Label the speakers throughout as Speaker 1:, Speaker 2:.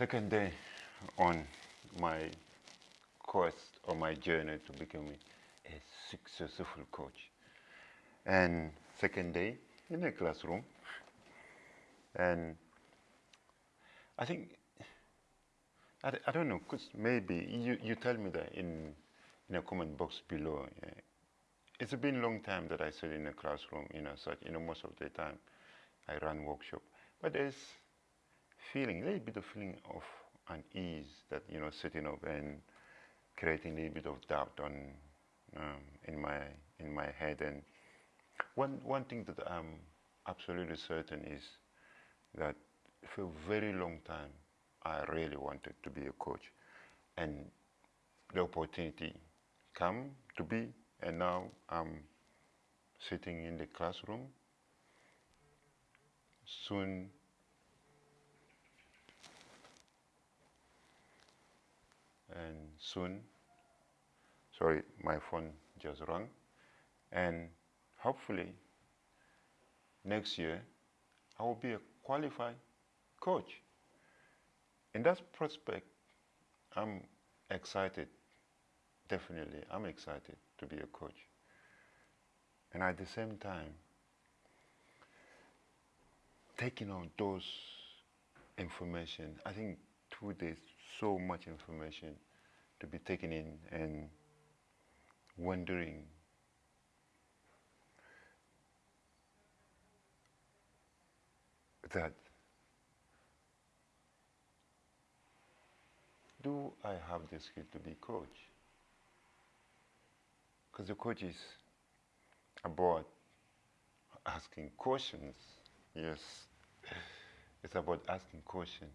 Speaker 1: second day on my course or my journey to becoming a successful coach. And second day in a classroom. And I think, I, I don't know, because maybe you, you tell me that in, in a comment box below. Yeah. It's been a long time that I sit in a classroom, you know, such, you know, most of the time I run workshop. But there's feeling, a little bit of feeling of unease that, you know, sitting up and creating a little bit of doubt on, um, in, my, in my head. And one, one thing that I'm absolutely certain is that for a very long time, I really wanted to be a coach. And the opportunity come to be, and now I'm sitting in the classroom. Soon, and soon, sorry, my phone just rang, and hopefully next year I will be a qualified coach. In that prospect, I'm excited, definitely, I'm excited to be a coach. And at the same time, taking on those information, I think two days, so much information to be taken in and wondering that do I have the skill to be coach? Because the coach is about asking questions. Yes, it's about asking questions.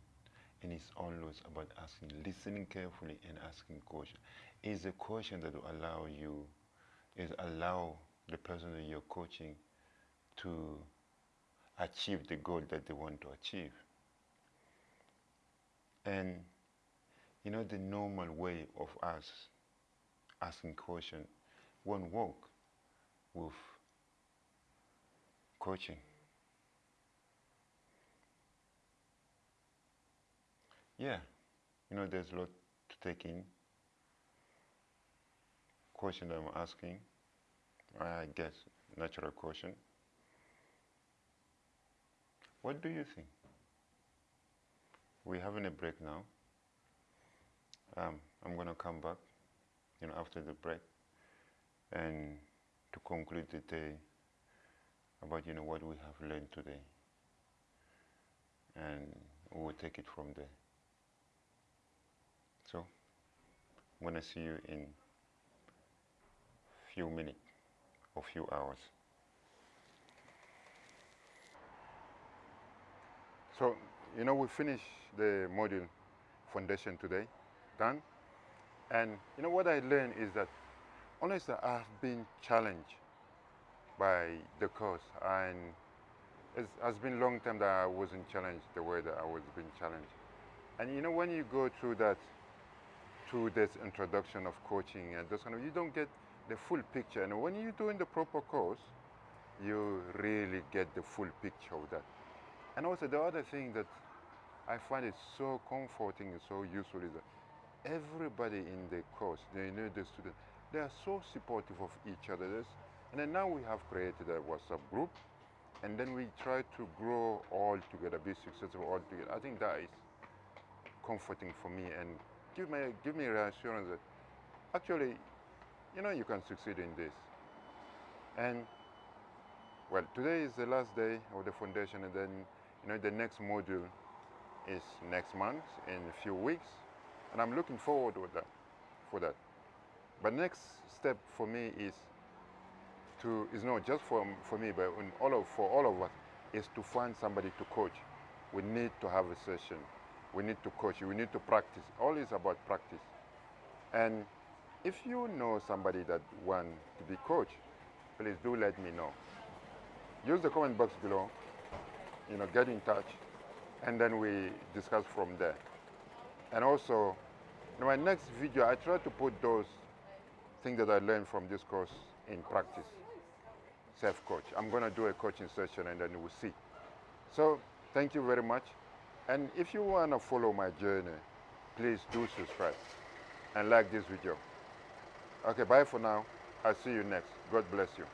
Speaker 1: And it's always about asking, listening carefully and asking questions. Is a question that will allow you, is allow the person that you're coaching to achieve the goal that they want to achieve. And you know the normal way of us asking question won't work with coaching. Yeah, you know there's a lot to take in. Question I'm asking, I guess natural question. What do you think? We're having a break now. Um, I'm going to come back, you know, after the break, and to conclude the day about, you know, what we have learned today, and we'll take it from there. So, I'm going to see you in a few minutes or few hours. So, you know, we finished the module foundation today, done. And you know what I learned is that honestly I've been challenged by the course and it has been a long time that I wasn't challenged the way that I was being challenged. And you know when you go through that through this introduction of coaching and those kind of you don't get the full picture and when you're doing the proper course you really get the full picture of that. And also the other thing that I find it so comforting and so useful is that everybody in the course, they know the students, they are so supportive of each other. And then now we have created a WhatsApp group and then we try to grow all together, be successful all together. I think that is comforting for me and give me, give me reassurance that actually, you know, you can succeed in this. And well, today is the last day of the foundation and then you know, the next module is next month in a few weeks, and I'm looking forward with that, for that. But next step for me is to is not just for for me, but all of, for all of us, is to find somebody to coach. We need to have a session. We need to coach. We need to practice. All is about practice. And if you know somebody that want to be coach, please do let me know. Use the comment box below you know, get in touch, and then we discuss from there. And also, in my next video, I try to put those things that I learned from this course in practice. Self-coach. I'm going to do a coaching session, and then we'll see. So, thank you very much. And if you want to follow my journey, please do subscribe and like this video. Okay, bye for now. I'll see you next. God bless you.